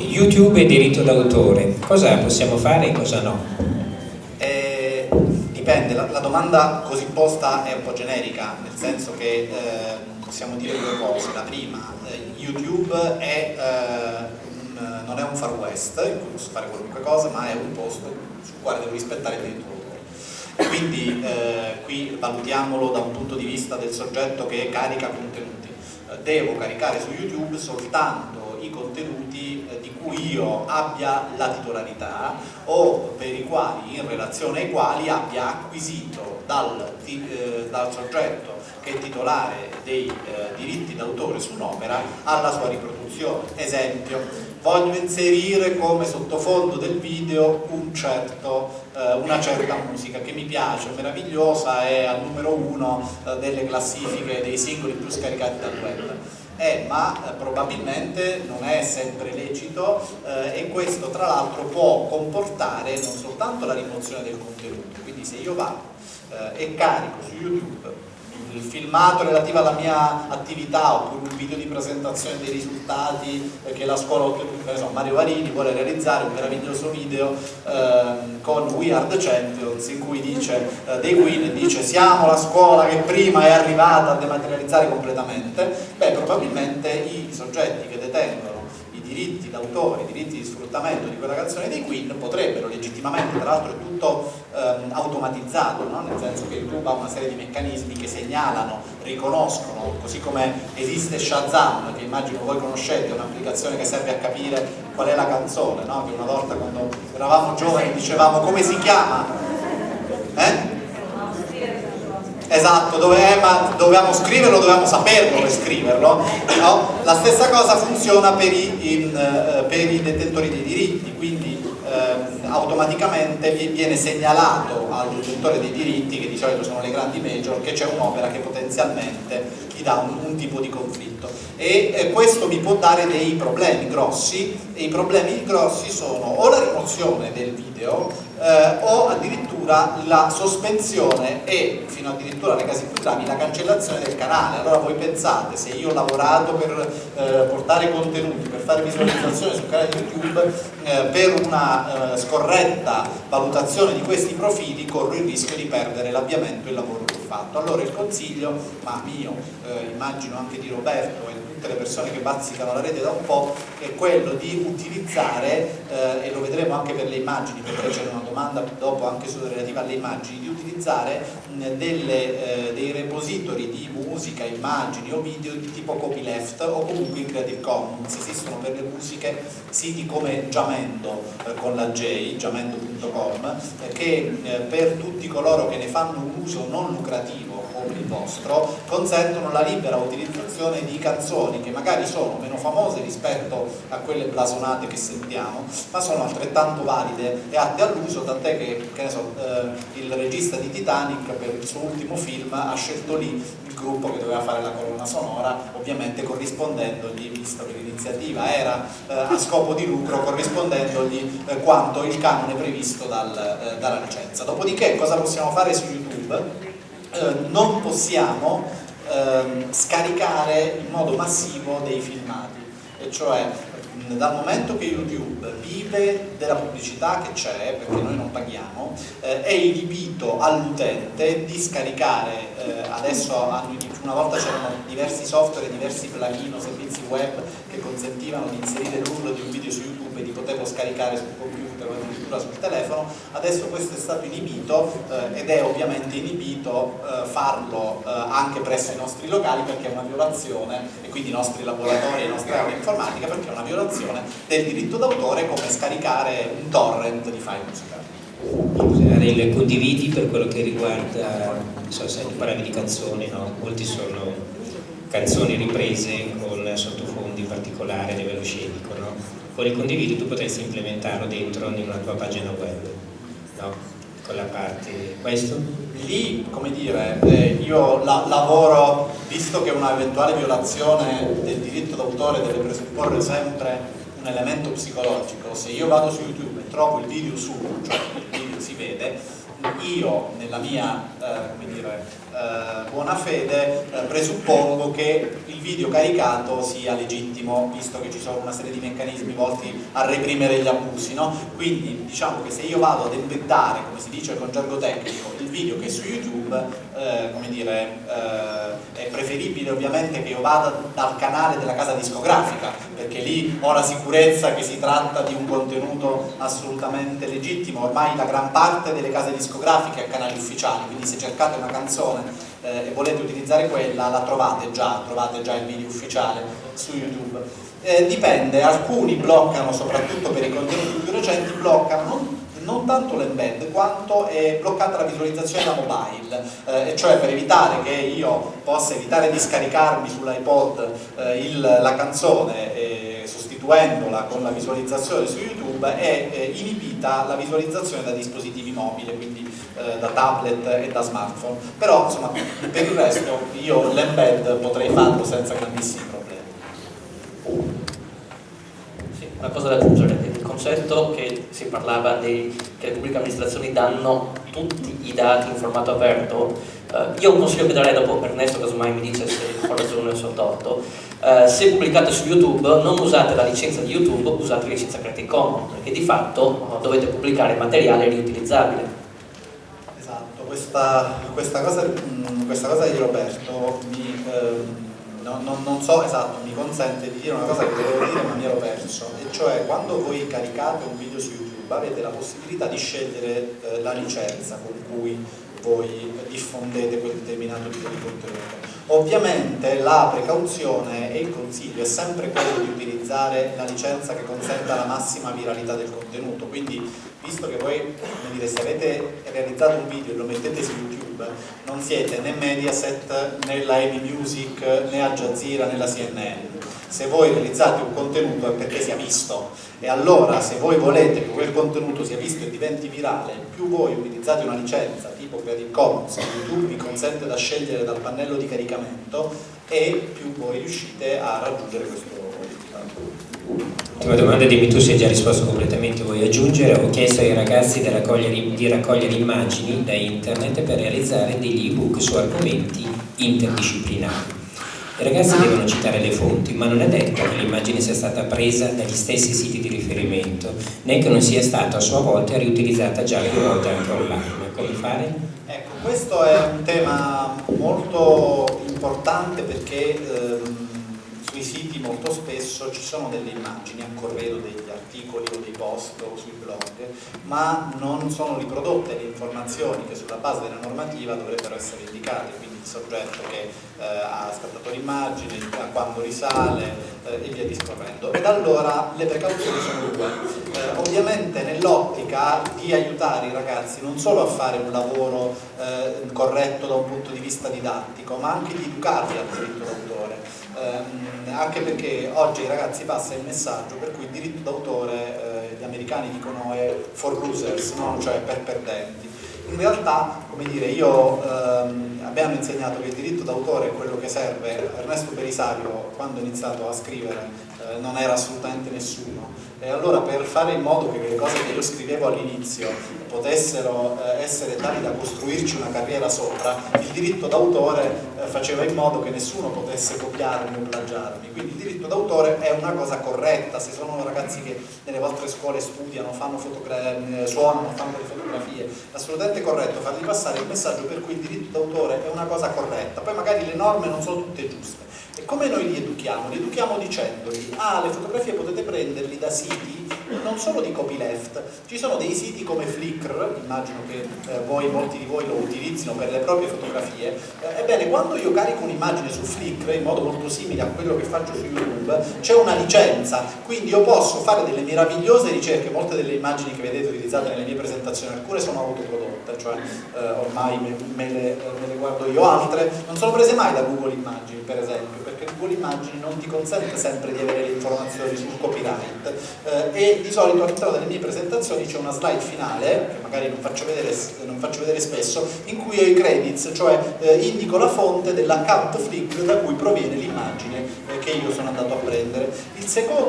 YouTube e diritto d'autore, cosa possiamo fare e cosa no? Eh, dipende, la, la, domanda così posta è un po' generica, nel senso che eh, possiamo dire due cose. La prima, eh, YouTube è, un, non è un far west in cui posso fare qualunque cosa, ma è un posto sul quale devo rispettare il diritto d'autore. Quindi eh, qui valutiamolo da un punto di vista del soggetto che carica contenuti. Eh, devo caricare su YouTube soltanto i contenuti eh, cui io abbia la titolarità o per i quali, in relazione ai quali abbia acquisito dal, eh, dal soggetto che è titolare dei eh, diritti d'autore su un'opera alla sua riproduzione. Esempio, voglio inserire come sottofondo del video un certo, eh, una certa musica che mi piace, meravigliosa, è al numero uno eh, delle classifiche dei singoli più scaricati dal web. Eh, ma eh, probabilmente non è sempre lecito eh, e questo tra l'altro può comportare non soltanto la rimozione del contenuto, quindi se io vado eh, e carico su YouTube il filmato relativo alla mia attività oppure un video di presentazione dei risultati che la scuola, che so, Mario Varini vuole realizzare un meraviglioso video eh, con We Are the Champions in cui dice, eh, dei Queen dice siamo la scuola che prima è arrivata a dematerializzare completamente, beh probabilmente i soggetti che detengono diritti d'autore, i diritti di sfruttamento di quella canzone dei Queen potrebbero legittimamente, tra l'altro è tutto ehm, automatizzato, no? nel senso che YouTube ha una serie di meccanismi che segnalano, riconoscono, così come esiste Shazam, che immagino voi conoscete, è un'applicazione che serve a capire qual è la canzone, no? che una volta quando eravamo giovani dicevamo come si chiama? Eh? Esatto, dove, ma dovevamo scriverlo, dovevamo saperlo per scriverlo. No? La stessa cosa funziona per i, in, uh, per i detentori dei diritti, quindi uh, automaticamente viene segnalato al detentore dei diritti, che di solito sono le grandi major, che c'è un'opera che potenzialmente gli dà un, un tipo di conflitto. E eh, questo mi può dare dei problemi grossi, e i problemi grossi sono o la rimozione del video eh, o addirittura la sospensione e fino addirittura nei casi più gravi la cancellazione del canale. Allora voi pensate se io ho lavorato per eh, portare contenuti per fare visualizzazione sul canale YouTube eh, per una eh, scorretta valutazione di questi profili corro il rischio di perdere l'avviamento e il lavoro che ho fatto. Allora il consiglio ma mio eh, immagino anche di Roberto e tutte le persone che bazzicano la rete da un po' è quello di utilizzare eh, e lo vedremo anche per le immagini perché c'è una domanda dopo anche relativa alle immagini, di utilizzare delle, eh, dei repository di musica, immagini o video di tipo copyleft o comunque in Creative Commons. Esistono per le musiche siti come Jamendo eh, con la J, jamendo.com, eh, che eh, per tutti coloro che ne fanno un uso non lucrativo come il vostro consentono la libera utilizzazione di canzoni che magari sono meno famose rispetto a quelle blasonate che sentiamo ma sono altrettanto valide e atte all'uso tant'è che, che so, eh, il regista di Titanic per il suo ultimo film ha scelto lì il gruppo che doveva fare la colonna sonora ovviamente corrispondendogli visto che l'iniziativa era eh, a scopo di lucro corrispondendogli eh, quanto il canone previsto dal, eh, dalla licenza dopodiché cosa possiamo fare su YouTube? Eh, non possiamo eh, scaricare in modo massivo dei filmati, e cioè dal momento che YouTube vive della pubblicità che c'è, perché noi non paghiamo, eh, è inibito all'utente di scaricare, eh, adesso una volta c'erano diversi software, diversi plugin o servizi web che consentivano di inserire l'URL di un video su YouTube e di poterlo scaricare sul computer o addirittura sul telefono, adesso questo è stato inibito eh, ed è ovviamente inibito eh, farlo eh, anche presso i nostri locali perché è una violazione e quindi i nostri laboratori e le nostre aule informatica perché è una violazione del diritto d'autore come scaricare un torrent di file musicali. Il condividi per quello che riguarda, so se tu parlavi di canzoni, no? molti sono canzoni riprese con sottofondi particolari a livello scenico, no? con il condividi tu potresti implementarlo dentro in una tua pagina web, no? con la parte questo? Lì, come dire, eh, io la lavoro, visto che una eventuale violazione del diritto d'autore deve presupporre sempre un elemento psicologico, se io vado su YouTube e trovo il video su, cioè il video si vede, io nella mia eh, dire, eh, buona fede eh, presuppongo che il video caricato sia legittimo visto che ci sono una serie di meccanismi volti a reprimere gli abusi no? quindi diciamo che se io vado ad embeddare come si dice con gergo tecnico il video che è su YouTube eh, come dire eh, è preferibile ovviamente che io vada dal canale della casa discografica perché lì ho la sicurezza che si tratta di un contenuto assolutamente legittimo. Ormai la gran parte delle case discografiche ha canali ufficiali quindi se cercate una canzone eh, e volete utilizzare quella la trovate già, trovate già il video ufficiale su YouTube. Eh, dipende, alcuni bloccano soprattutto per i contenuti più recenti bloccano non tanto l'embed quanto è bloccata la visualizzazione da mobile, eh, cioè per evitare che io possa evitare di scaricarmi sull'iPod eh, la canzone eh, sostituendola con la visualizzazione su YouTube è eh, inibita la visualizzazione da dispositivi mobili, quindi eh, da tablet e da smartphone, però insomma per il resto io l'embed potrei farlo senza grandissimi problemi. Sì, una cosa da aggiungere concetto che si parlava di, che le pubbliche amministrazioni danno tutti i dati in formato aperto, uh, io un consiglio che darei dopo Ernesto casomai mi dice se ho ragione o se ho torto, uh, se pubblicate su YouTube non usate la licenza di YouTube, usate la licenza Creative Commons, perché di fatto uh, dovete pubblicare materiale riutilizzabile. Esatto, questa, questa, cosa, questa cosa, di Roberto. Eh, non, non, so esatto, mi consente di dire una cosa che volevo dire ma mi ero perso, e cioè quando voi caricate un video su YouTube avete la possibilità di scegliere eh, la licenza con cui voi diffondete quel determinato tipo di contenuto. Ovviamente la precauzione e il consiglio è sempre quello di utilizzare la licenza che consenta la massima viralità del contenuto, quindi visto che voi dire, se avete realizzato un video e lo mettete su YouTube non siete né Mediaset né la Amy Music né Al Jazeera né la CNN se voi realizzate un contenuto è perché sia visto. E allora se voi volete che quel contenuto sia visto e diventi virale più voi utilizzate una licenza tipo Creative Commons YouTube vi consente da scegliere dal pannello di caricamento e più voi riuscite a raggiungere questo risultato Ultima domanda, dimmi tu se hai già risposto completamente, vuoi aggiungere? Ho chiesto ai ragazzi di raccogliere, di raccogliere immagini da internet per realizzare degli ebook su argomenti interdisciplinari. I ragazzi devono citare le fonti, ma non è detto che l'immagine sia stata presa dagli stessi siti di riferimento, né che non sia stata a sua volta riutilizzata già più volte anche online. Come fare? Ecco, questo è un tema molto importante perché ehm, sui siti molto spesso ci sono delle immagini a corredo degli articoli o dei post o sui blog, ma non sono riprodotte le informazioni che sulla base della normativa dovrebbero essere indicate il soggetto che eh, ha scattato l'immagine, a quando risale eh, e via discorrendo. Ed allora le precauzioni sono due. Eh, ovviamente nell'ottica di aiutare i ragazzi non solo a fare un lavoro eh, corretto da un punto di vista didattico, ma anche di educarli al diritto d'autore. Ehm, anche perché oggi ragazzi passa il messaggio per cui il diritto d'autore eh, gli americani dicono è for losers, no? cioè per perdenti in realtà, come dire, io ehm, abbiamo insegnato che il diritto d'autore è quello che serve, Ernesto Belisario quando ha iniziato a scrivere eh, non era assolutamente nessuno. E allora per fare in modo che le cose che io scrivevo all'inizio potessero eh, essere tali da costruirci una carriera sopra, il diritto d'autore eh, faceva in modo che nessuno potesse copiarmi o plagiarmi, quindi il diritto d'autore è una cosa corretta, se sono ragazzi che nelle vostre scuole studiano, eh, suonano, fanno le fotografie, è assolutamente corretto fargli passare il messaggio per cui il diritto d'autore è una cosa corretta, poi magari le norme non sono tutte giuste, come noi li educhiamo? Li educhiamo dicendogli, ah le fotografie potete prenderli da siti non solo di copyleft, ci sono dei siti come Flickr, immagino che eh, voi, molti di voi lo utilizzino per le proprie fotografie, eh, ebbene quando io carico un'immagine su Flickr in modo molto simile a quello che faccio su YouTube, c'è una licenza, quindi io posso fare delle meravigliose ricerche, molte delle immagini che vedete utilizzate nelle mie presentazioni, alcune sono autoprodotte, cioè eh, ormai me, me, le, me le guardo io, altre non sono prese mai da Google Immagini per esempio, perché Google Immagini non ti consente sempre di avere le informazioni sul copyright. Eh, e di solito all'interno delle mie presentazioni c'è una slide finale, che magari non faccio vedere, non faccio vedere spesso, in cui ho i credits, cioè eh, indico la fonte dell'account Flickr da cui proviene l'immagine eh, che io sono andato a prendere. Il secondo